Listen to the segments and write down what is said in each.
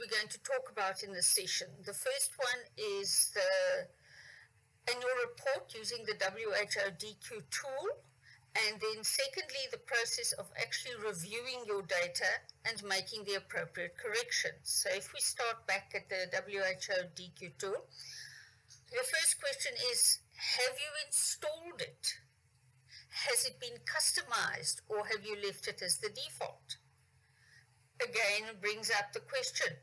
we're going to talk about in this session. The first one is the annual report using the WHO DQ tool. And then secondly, the process of actually reviewing your data and making the appropriate corrections. So if we start back at the WHO DQ tool, the first question is, have you installed it? Has it been customized or have you left it as the default? Again, brings up the question,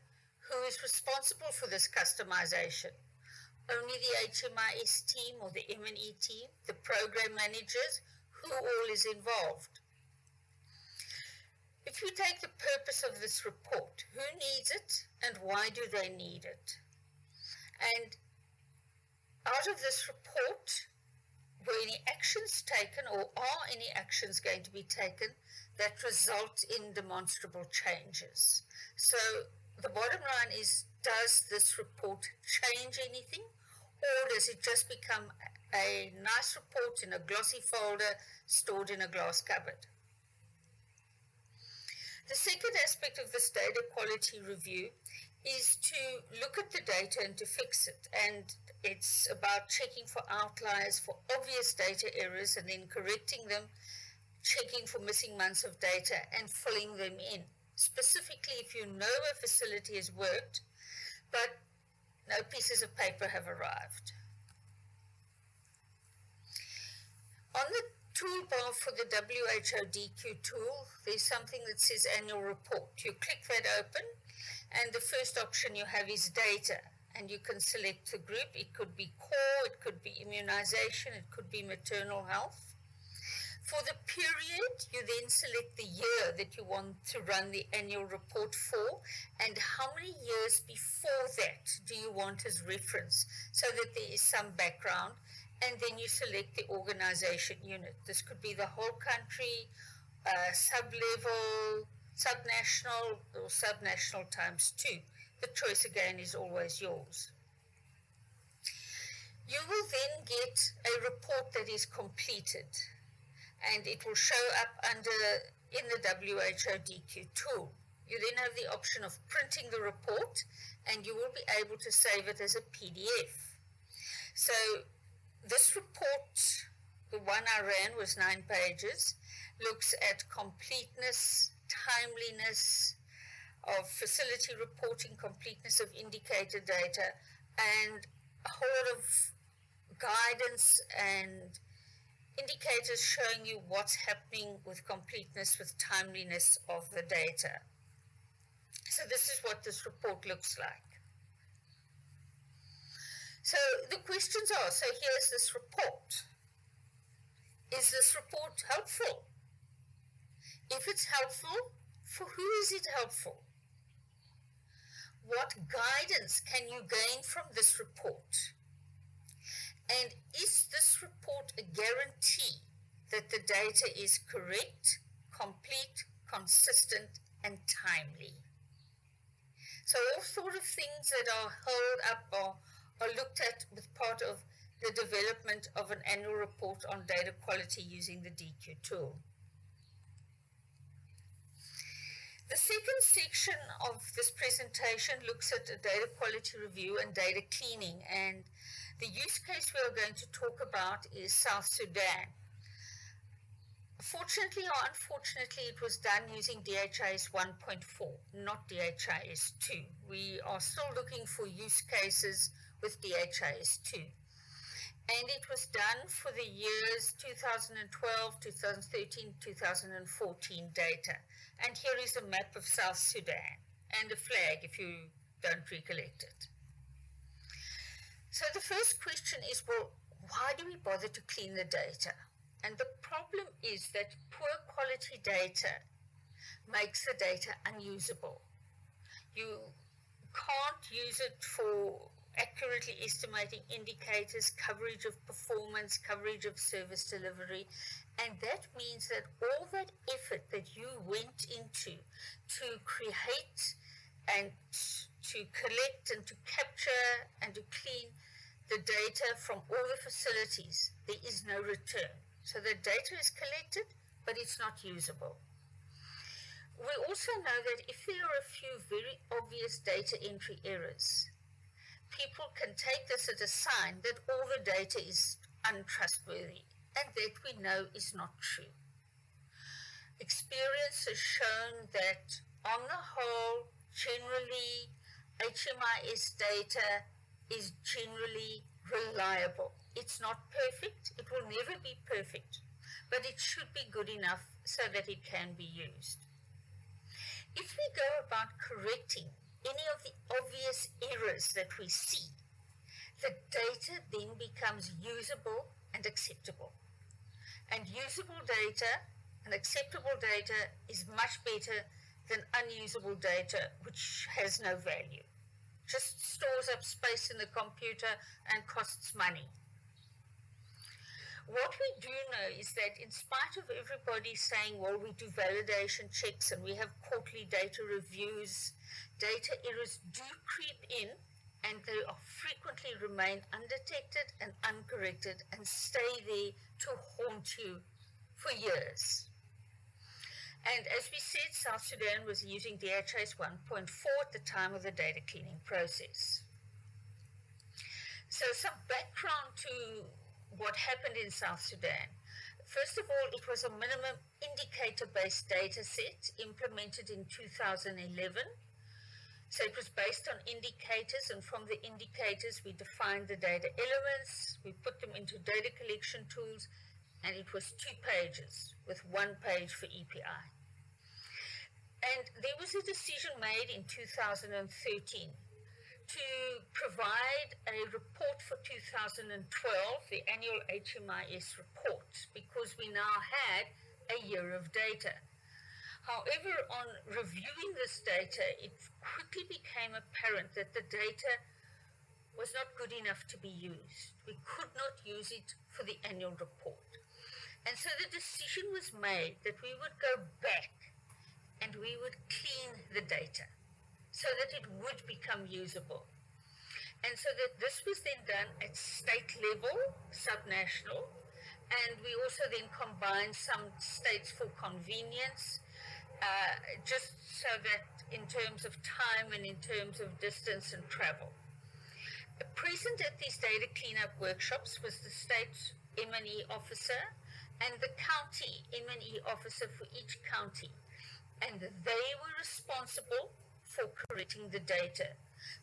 who is responsible for this customization? Only the HMIS team or the M&E team, the program managers, who all is involved? If you take the purpose of this report, who needs it and why do they need it? And out of this report, were any actions taken or are any actions going to be taken that result in demonstrable changes? So the bottom line is, does this report change anything or does it just become a nice report in a glossy folder stored in a glass cupboard? The second aspect of this data quality review is to look at the data and to fix it. And it's about checking for outliers, for obvious data errors, and then correcting them, checking for missing months of data, and filling them in. Specifically, if you know a facility has worked, but no pieces of paper have arrived. On the toolbar for the WHO DQ tool, there's something that says annual report. You click that open, and the first option you have is data and you can select the group. It could be core, it could be immunization, it could be maternal health. For the period, you then select the year that you want to run the annual report for and how many years before that do you want as reference so that there is some background and then you select the organization unit. This could be the whole country, uh, sub-level, sub-national or sub-national times two. The choice again is always yours. You will then get a report that is completed and it will show up under in the WHO DQ tool. You then have the option of printing the report and you will be able to save it as a PDF. So this report, the one I ran was nine pages, looks at completeness, timeliness of facility reporting, completeness of indicator data, and a whole lot of guidance and indicators showing you what's happening with completeness, with timeliness of the data. So this is what this report looks like. So the questions are, so here's this report. Is this report helpful? If it's helpful, for who is it helpful? What guidance can you gain from this report? And is this report a guarantee that the data is correct, complete, consistent, and timely? So all sort of things that are held up or are looked at with part of the development of an annual report on data quality using the DQ tool. The second section of this presentation looks at a data quality review and data cleaning and the use case we are going to talk about is South Sudan. Fortunately or unfortunately, it was done using DHIS 1.4, not DHIS 2. We are still looking for use cases with DHIS 2 and it was done for the years 2012, 2013, 2014 data. And here is a map of South Sudan and a flag if you don't recollect it. So the first question is, well, why do we bother to clean the data? And the problem is that poor quality data makes the data unusable. You can't use it for accurately estimating indicators, coverage of performance, coverage of service delivery. And that means that all that effort that you went into to create and to collect and to capture and to clean the data from all the facilities, there is no return. So the data is collected, but it's not usable. we also know that if there are a few very obvious data entry errors, people can take this as a sign that all the data is untrustworthy and that we know is not true. Experience has shown that on the whole, generally, HMIS data is generally reliable. It's not perfect, it will never be perfect, but it should be good enough so that it can be used. If we go about correcting any of the obvious errors that we see, the data then becomes usable and acceptable. And usable data and acceptable data is much better than unusable data which has no value. Just stores up space in the computer and costs money. What we do know is that in spite of everybody saying, well, we do validation checks and we have quarterly data reviews, data errors do creep in and they frequently remain undetected and uncorrected and stay there to haunt you for years. And as we said, South Sudan was using DHIS 1.4 at the time of the data cleaning process. So some background to what happened in South Sudan. First of all, it was a minimum indicator-based data set implemented in 2011. So it was based on indicators, and from the indicators, we defined the data elements, we put them into data collection tools, and it was two pages with one page for EPI. And there was a decision made in 2013 to provide a report for 2012, the annual HMIS report, because we now had a year of data. However, on reviewing this data, it quickly became apparent that the data was not good enough to be used. We could not use it for the annual report. And so the decision was made that we would go back and we would clean the data so that it would become usable. And so that this was then done at state level, subnational, and we also then combined some states for convenience, uh, just so that in terms of time and in terms of distance and travel. Present at these data cleanup workshops was the state M&E officer and the county M&E officer for each county and they were responsible for correcting the data.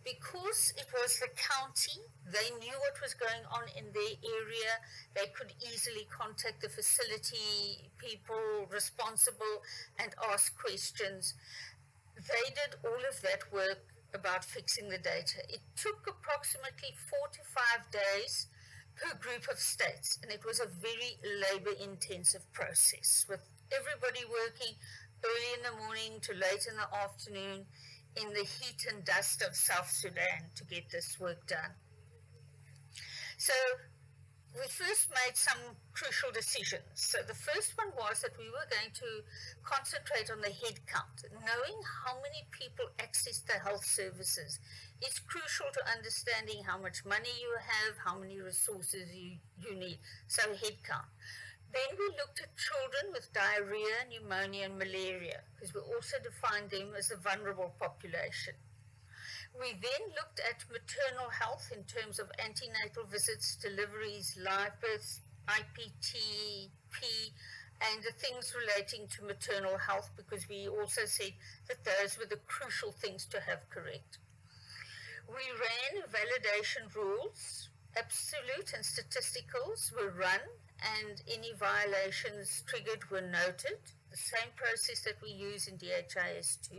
Because it was the county, they knew what was going on in their area. They could easily contact the facility people responsible and ask questions. They did all of that work about fixing the data. It took approximately four to five days per group of states, and it was a very labor intensive process with everybody working early in the morning to late in the afternoon in the heat and dust of South Sudan to get this work done. So we first made some crucial decisions. So the first one was that we were going to concentrate on the head count. Knowing how many people access the health services is crucial to understanding how much money you have, how many resources you, you need. So head count. Then we looked at children with diarrhea, pneumonia, and malaria, because we also defined them as a vulnerable population. We then looked at maternal health in terms of antenatal visits, deliveries, live births, IPT, P, and the things relating to maternal health, because we also said that those were the crucial things to have correct. We ran validation rules, absolute and statisticals were run and any violations triggered were noted, the same process that we use in DHIS2.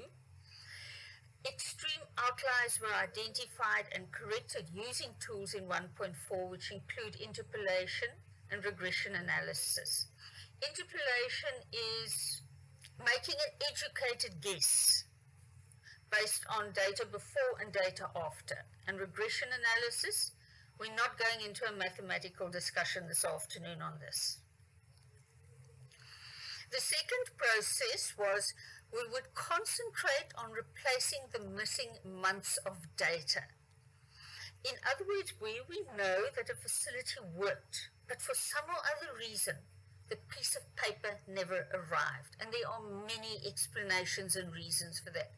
Extreme outliers were identified and corrected using tools in 1.4 which include interpolation and regression analysis. Interpolation is making an educated guess based on data before and data after. And regression analysis we're not going into a mathematical discussion this afternoon on this. The second process was we would concentrate on replacing the missing months of data. In other words, where we know that a facility worked, but for some or other reason, the piece of paper never arrived. And there are many explanations and reasons for that.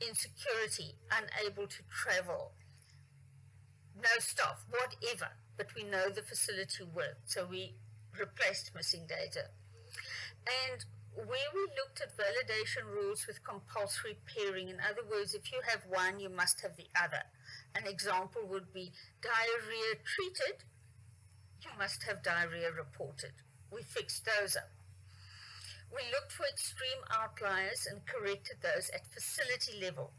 Insecurity, unable to travel, no staff, whatever. But we know the facility worked, so we replaced missing data. And where we looked at validation rules with compulsory pairing, in other words, if you have one, you must have the other. An example would be diarrhea treated, you must have diarrhea reported. We fixed those up. We looked for extreme outliers and corrected those at facility level.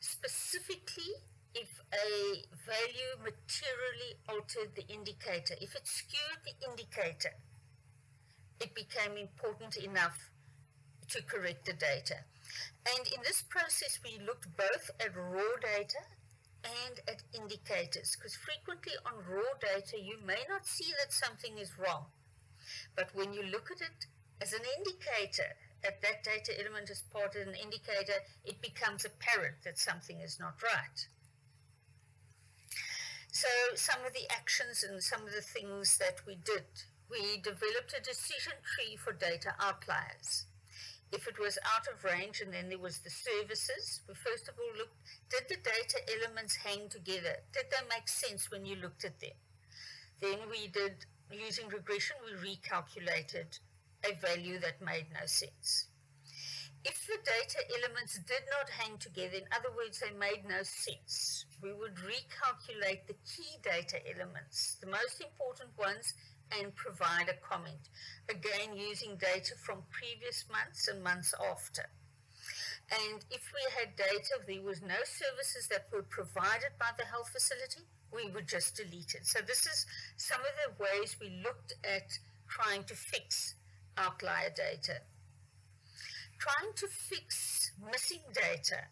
Specifically, if a value materially altered the indicator, if it skewed the indicator, it became important enough to correct the data. And in this process, we looked both at raw data and at indicators, because frequently on raw data, you may not see that something is wrong. But when you look at it as an indicator, at that data element as part of an indicator, it becomes apparent that something is not right. So some of the actions and some of the things that we did, we developed a decision tree for data outliers if it was out of range and then there was the services, we first of all looked, did the data elements hang together? Did they make sense when you looked at them? Then we did, using regression, we recalculated a value that made no sense. If the data elements did not hang together, in other words, they made no sense, we would recalculate the key data elements, the most important ones, and provide a comment, again using data from previous months and months after. And if we had data, there was no services that were provided by the health facility, we would just delete it. So this is some of the ways we looked at trying to fix outlier data. Trying to fix missing data,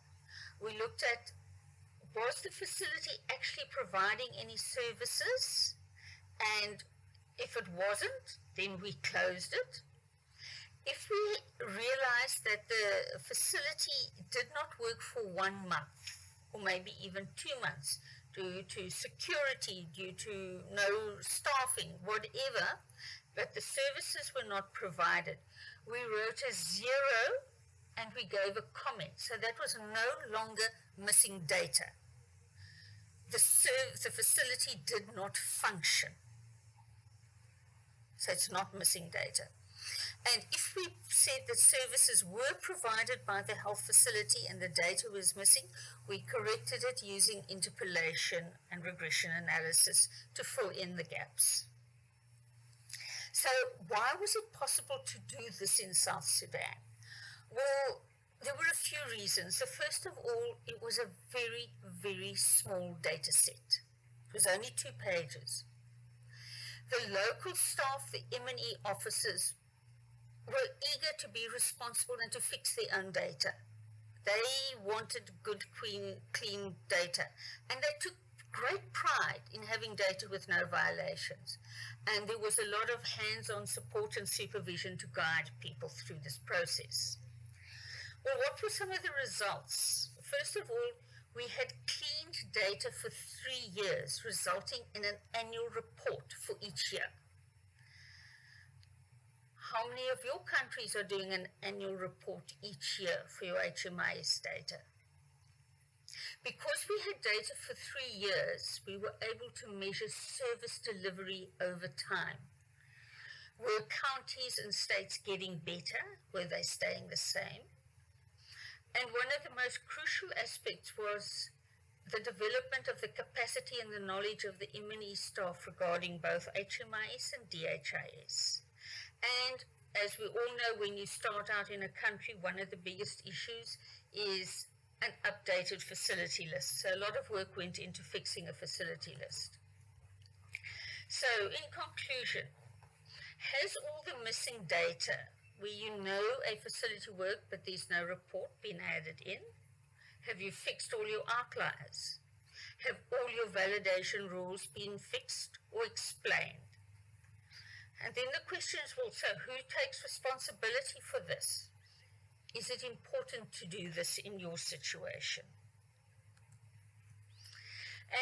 we looked at was the facility actually providing any services and if it wasn't, then we closed it. If we realized that the facility did not work for one month, or maybe even two months, due to security, due to no staffing, whatever, but the services were not provided, we wrote a zero and we gave a comment. So that was no longer missing data. The, the facility did not function so it's not missing data. And if we said that services were provided by the health facility and the data was missing, we corrected it using interpolation and regression analysis to fill in the gaps. So why was it possible to do this in South Sudan? Well, there were a few reasons. So first of all, it was a very, very small data set. It was only two pages. The local staff, the M&E officers, were eager to be responsible and to fix their own data. They wanted good, clean, clean data. And they took great pride in having data with no violations. And there was a lot of hands-on support and supervision to guide people through this process. Well, what were some of the results? First of all, we had cleaned data for three years, resulting in an annual report for each year. How many of your countries are doing an annual report each year for your HMIS data? Because we had data for three years, we were able to measure service delivery over time. Were counties and states getting better? Were they staying the same? And one of the most crucial aspects was the development of the capacity and the knowledge of the M&E staff regarding both HMIS and DHIS. And as we all know, when you start out in a country, one of the biggest issues is an updated facility list. So a lot of work went into fixing a facility list. So in conclusion, has all the missing data where you know a facility worked but there's no report been added in? Have you fixed all your outliers? Have all your validation rules been fixed or explained? And then the question is also, who takes responsibility for this? Is it important to do this in your situation?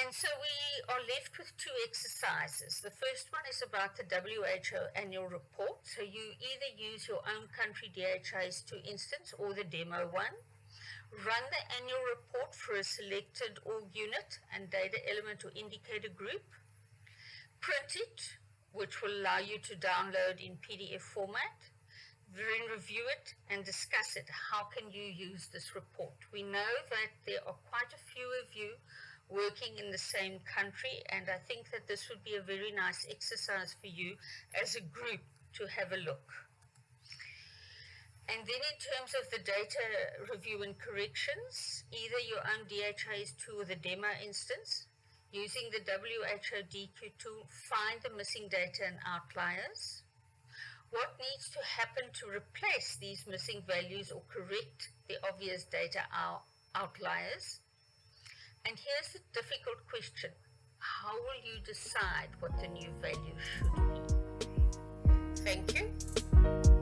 And so we are left with two exercises. The first one is about the WHO annual report. So you either use your own country DHIS two instance or the demo one. Run the annual report for a selected org unit and data element or indicator group. Print it, which will allow you to download in PDF format. Then review it and discuss it. How can you use this report? We know that there are quite a few of you working in the same country and I think that this would be a very nice exercise for you as a group to have a look. And then in terms of the data review and corrections, either your own DHIS2 or the demo instance, using the WHO DQ tool, find the missing data and outliers. What needs to happen to replace these missing values or correct the obvious data out outliers? And here's the difficult question. How will you decide what the new value should be? Thank you.